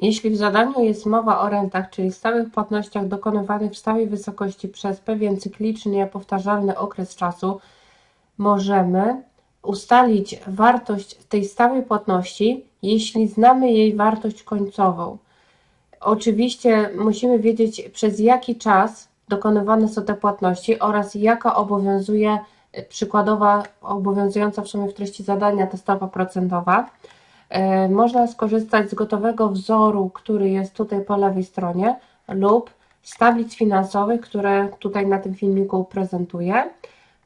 Jeśli w zadaniu jest mowa o rentach, czyli stałych płatnościach dokonywanych w stałej wysokości przez pewien cyklicznie powtarzalny okres czasu, możemy ustalić wartość tej stałej płatności, jeśli znamy jej wartość końcową. Oczywiście musimy wiedzieć przez jaki czas dokonywane są te płatności oraz jaka obowiązuje przykładowa obowiązująca w sumie w treści zadania ta stopa procentowa. E, można skorzystać z gotowego wzoru, który jest tutaj po lewej stronie lub z tablic finansowych, które tutaj na tym filmiku prezentuję.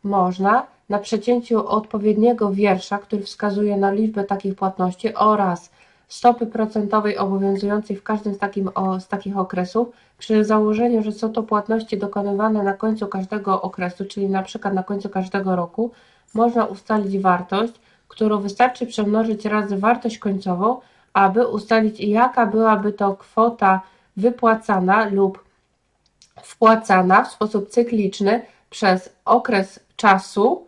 Można na przecięciu odpowiedniego wiersza, który wskazuje na liczbę takich płatności oraz stopy procentowej obowiązującej w każdym z, takim, o, z takich okresów, przy założeniu, że są to płatności dokonywane na końcu każdego okresu, czyli na przykład na końcu każdego roku, można ustalić wartość, którą wystarczy przemnożyć razy wartość końcową, aby ustalić jaka byłaby to kwota wypłacana lub wpłacana w sposób cykliczny przez okres czasu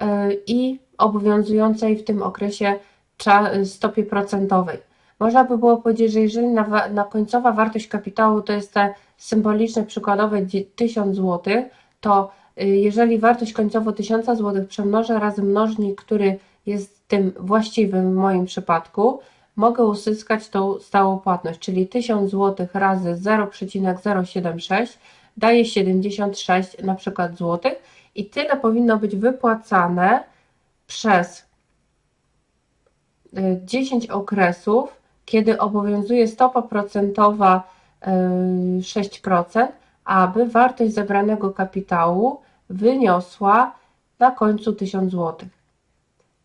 e, i obowiązującej w tym okresie stopie procentowej. Można by było powiedzieć, że jeżeli na, na końcowa wartość kapitału to jest te symboliczne przykładowe 1000 zł, to y, jeżeli wartość końcowo 1000 zł przemnożę razy mnożnik, który jest tym właściwym w moim przypadku, mogę uzyskać tą stałą płatność, czyli 1000 zł razy 0,076 daje 76 na przykład złotych i tyle powinno być wypłacane przez 10 y, okresów, kiedy obowiązuje stopa procentowa 6%, y, aby wartość zebranego kapitału wyniosła na końcu 1000 zł.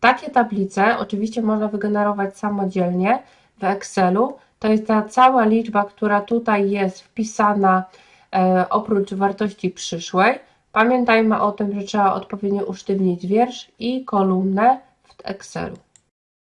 Takie tablice oczywiście można wygenerować samodzielnie w Excelu. To jest ta cała liczba, która tutaj jest wpisana e, oprócz wartości przyszłej. Pamiętajmy o tym, że trzeba odpowiednio usztywnić wiersz i kolumnę w Excelu.